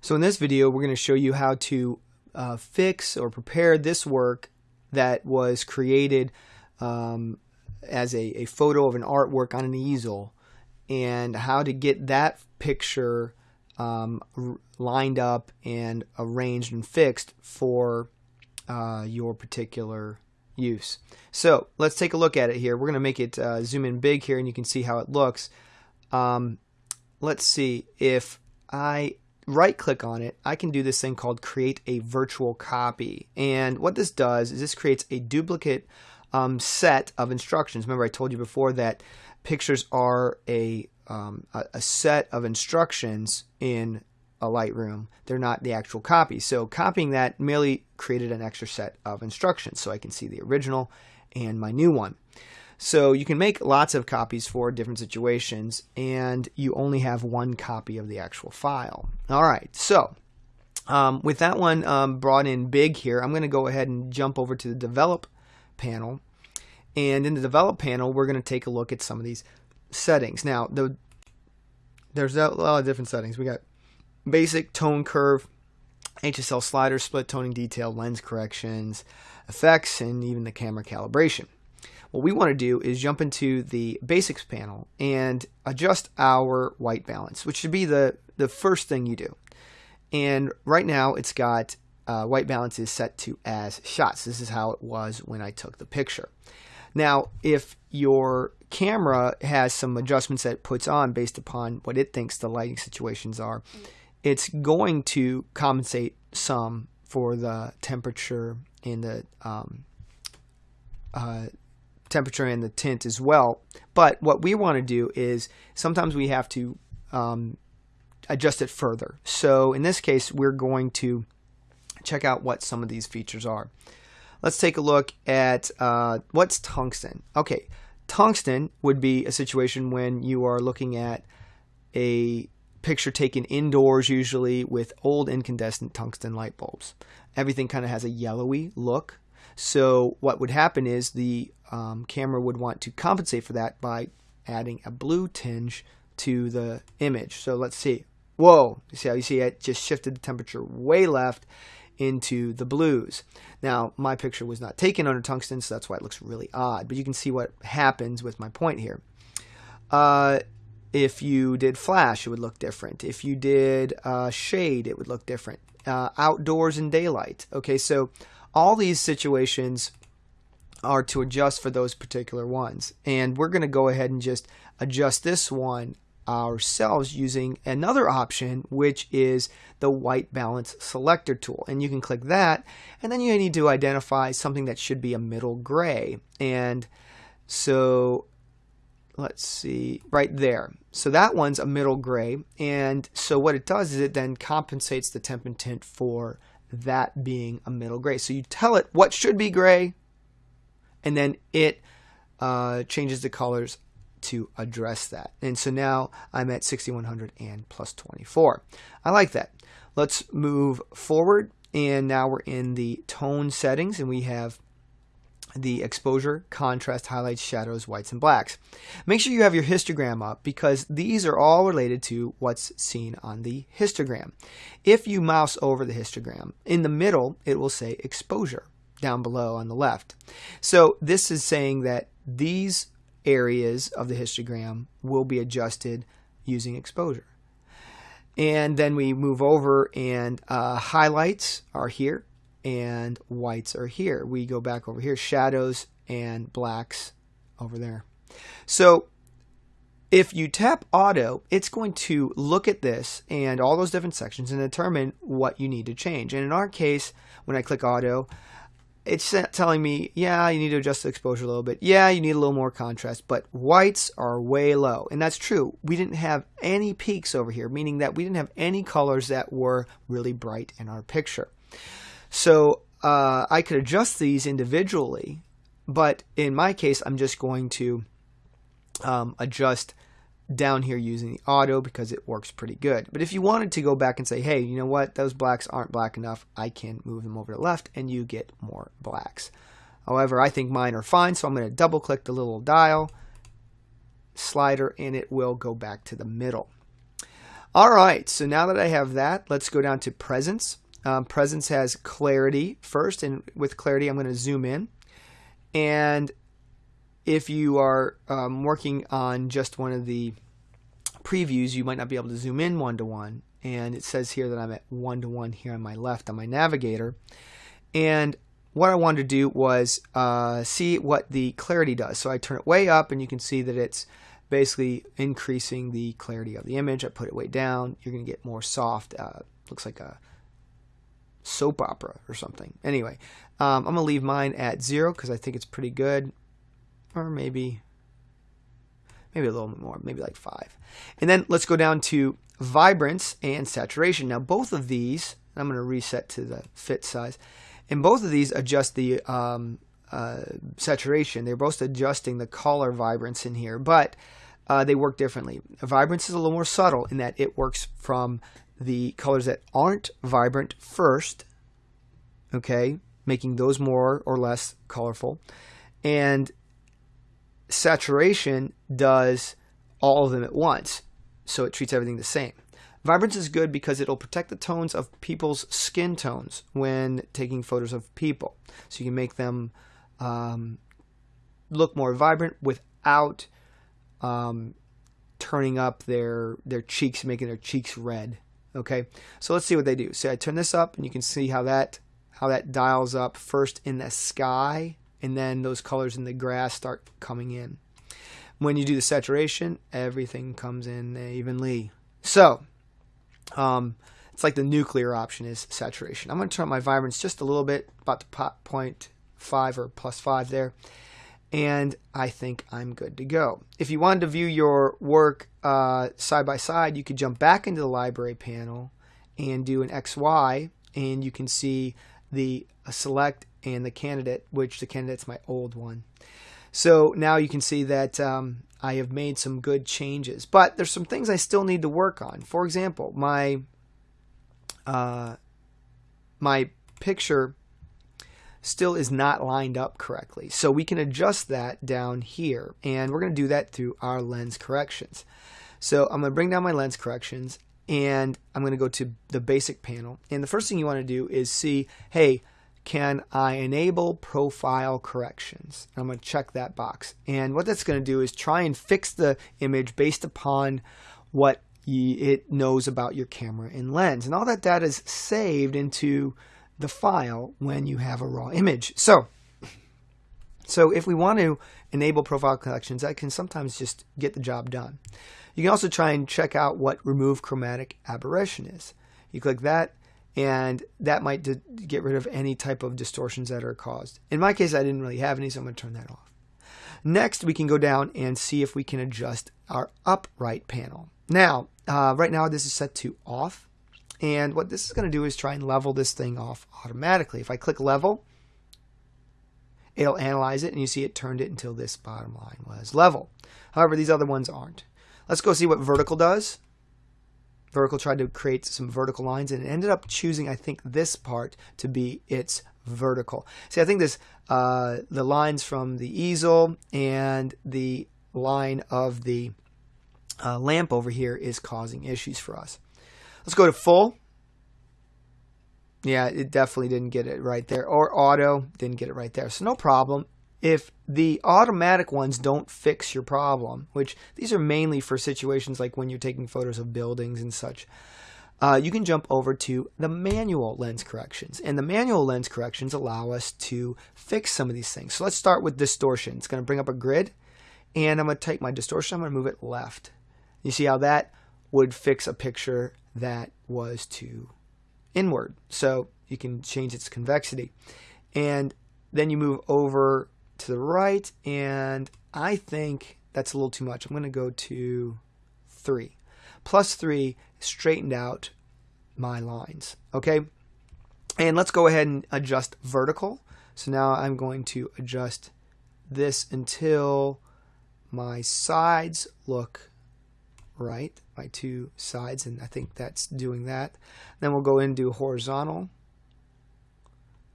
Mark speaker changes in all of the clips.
Speaker 1: So in this video, we're going to show you how to uh, fix or prepare this work that was created um, as a, a photo of an artwork on an easel and how to get that picture um, lined up and arranged and fixed for uh, your particular use. So let's take a look at it here. We're going to make it uh, zoom in big here and you can see how it looks. Um, let's see if I right click on it, I can do this thing called create a virtual copy. And what this does is this creates a duplicate um, set of instructions. Remember I told you before that pictures are a, um, a, a set of instructions in a Lightroom. They're not the actual copy. So copying that merely created an extra set of instructions so I can see the original and my new one. So you can make lots of copies for different situations and you only have one copy of the actual file. All right, so um, with that one um, brought in big here, I'm going to go ahead and jump over to the develop panel. And in the develop panel, we're going to take a look at some of these settings. Now, the, there's a lot of different settings. We got basic tone curve, HSL slider, split toning detail, lens corrections, effects, and even the camera calibration. What we want to do is jump into the basics panel and adjust our white balance, which should be the, the first thing you do. And right now it's got uh, white balance is set to as shots. This is how it was when I took the picture. Now, if your camera has some adjustments that it puts on based upon what it thinks the lighting situations are, it's going to compensate some for the temperature and the um, uh, temperature and the tint as well. But what we want to do is sometimes we have to um, adjust it further. So in this case, we're going to check out what some of these features are. Let's take a look at uh, what's tungsten. Okay, tungsten would be a situation when you are looking at a picture taken indoors usually with old incandescent tungsten light bulbs. Everything kind of has a yellowy look. So what would happen is the um, camera would want to compensate for that by adding a blue tinge to the image. So let's see. Whoa, you see how you see it just shifted the temperature way left into the blues. Now, my picture was not taken under tungsten, so that's why it looks really odd. But you can see what happens with my point here. Uh, if you did flash, it would look different. If you did uh, shade, it would look different. Uh, outdoors and daylight. Okay, so all these situations are to adjust for those particular ones. And we're going to go ahead and just adjust this one ourselves using another option, which is the white balance selector tool. And you can click that, and then you need to identify something that should be a middle gray. And so let's see, right there. So that one's a middle gray. And so what it does is it then compensates the temp and tint for that being a middle gray. So you tell it what should be gray, and then it uh, changes the colors to address that. And so now I'm at 6100 and plus 24. I like that. Let's move forward and now we're in the tone settings and we have the exposure, contrast, highlights, shadows, whites, and blacks. Make sure you have your histogram up because these are all related to what's seen on the histogram. If you mouse over the histogram, in the middle it will say exposure down below on the left. So this is saying that these areas of the histogram will be adjusted using exposure. And then we move over and uh, highlights are here and whites are here. We go back over here, shadows and blacks over there. So if you tap auto, it's going to look at this and all those different sections and determine what you need to change. And in our case, when I click auto, it's telling me, yeah, you need to adjust the exposure a little bit. Yeah, you need a little more contrast, but whites are way low. And that's true. We didn't have any peaks over here, meaning that we didn't have any colors that were really bright in our picture. So uh, I could adjust these individually, but in my case, I'm just going to um, adjust down here using the auto because it works pretty good. But if you wanted to go back and say, hey, you know what, those blacks aren't black enough, I can move them over to the left and you get more blacks. However, I think mine are fine, so I'm going to double click the little dial slider and it will go back to the middle. All right, so now that I have that, let's go down to presence. Um, presence has clarity first, and with clarity, I'm going to zoom in. And if you are um, working on just one of the previews, you might not be able to zoom in one to one. And it says here that I'm at one to one here on my left on my navigator. And what I wanted to do was uh, see what the clarity does. So I turn it way up, and you can see that it's basically increasing the clarity of the image. I put it way down. You're going to get more soft. Uh, looks like a soap opera or something. Anyway, um, I'm going to leave mine at zero because I think it's pretty good. Or maybe, maybe a little bit more, maybe like five. And then let's go down to vibrance and saturation. Now both of these, I'm going to reset to the fit size. And both of these adjust the um, uh, saturation. They're both adjusting the color vibrance in here, but uh, they work differently. Vibrance is a little more subtle in that it works from the colors that aren't vibrant first, okay, making those more or less colorful. And saturation does all of them at once, so it treats everything the same. Vibrance is good because it'll protect the tones of people's skin tones when taking photos of people. So you can make them um, look more vibrant without um, turning up their their cheeks, making their cheeks red. Okay, so let's see what they do. So I turn this up, and you can see how that how that dials up first in the sky, and then those colors in the grass start coming in. When you do the saturation, everything comes in evenly. So, um, it's like the nuclear option is saturation. I'm going to turn up my vibrance just a little bit, about the point five or plus five there and I think I'm good to go. If you wanted to view your work uh, side by side, you could jump back into the library panel and do an XY, and you can see the uh, select and the candidate, which the candidate's my old one. So now you can see that um, I have made some good changes, but there's some things I still need to work on. For example, my uh, my picture still is not lined up correctly. So we can adjust that down here and we're going to do that through our lens corrections. So I'm going to bring down my lens corrections and I'm going to go to the basic panel. And the first thing you want to do is see, hey, can I enable profile corrections? I'm going to check that box. And what that's going to do is try and fix the image based upon what it knows about your camera and lens. And all that data is saved into the file when you have a raw image. So, so if we want to enable profile corrections, that can sometimes just get the job done. You can also try and check out what remove chromatic aberration is. You click that and that might get rid of any type of distortions that are caused. In my case, I didn't really have any, so I'm going to turn that off. Next, we can go down and see if we can adjust our upright panel. Now, uh, right now this is set to off. And what this is going to do is try and level this thing off automatically. If I click level, it'll analyze it and you see it turned it until this bottom line was level. However, these other ones aren't. Let's go see what vertical does. Vertical tried to create some vertical lines and it ended up choosing, I think, this part to be its vertical. See, I think this uh, the lines from the easel and the line of the uh, lamp over here is causing issues for us. Let's go to full. Yeah, it definitely didn't get it right there. Or auto, didn't get it right there. So no problem. If the automatic ones don't fix your problem, which these are mainly for situations like when you're taking photos of buildings and such, uh, you can jump over to the manual lens corrections. And the manual lens corrections allow us to fix some of these things. So let's start with distortion. It's going to bring up a grid, and I'm going to take my distortion, I'm going to move it left. You see how that would fix a picture that was to inward. So you can change its convexity. And then you move over to the right, and I think that's a little too much. I'm going to go to 3. Plus 3 straightened out my lines. Okay? And let's go ahead and adjust vertical. So now I'm going to adjust this until my sides look right by two sides and I think that's doing that. Then we'll go in do horizontal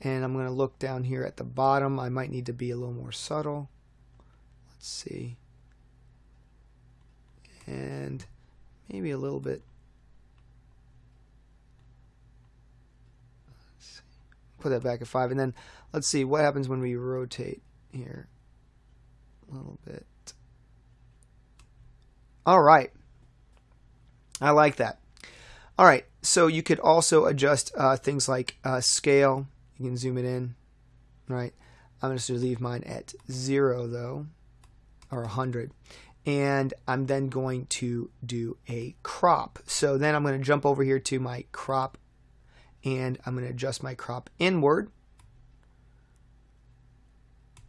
Speaker 1: and I'm going to look down here at the bottom. I might need to be a little more subtle. Let's see. And maybe a little bit. Put that back at 5 and then let's see what happens when we rotate here a little bit. All right. I like that. All right, so you could also adjust uh, things like uh, scale. You can zoom it in, right? I'm going to leave mine at zero though, or 100. And I'm then going to do a crop. So then I'm going to jump over here to my crop and I'm going to adjust my crop inward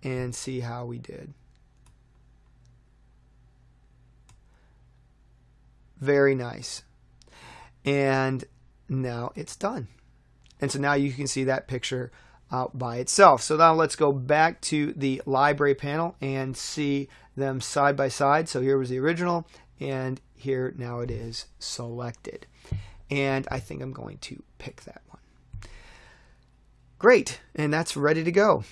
Speaker 1: and see how we did. Very nice. And now it's done. And so now you can see that picture out by itself. So now let's go back to the library panel and see them side by side. So here was the original and here now it is selected. And I think I'm going to pick that one. Great, and that's ready to go.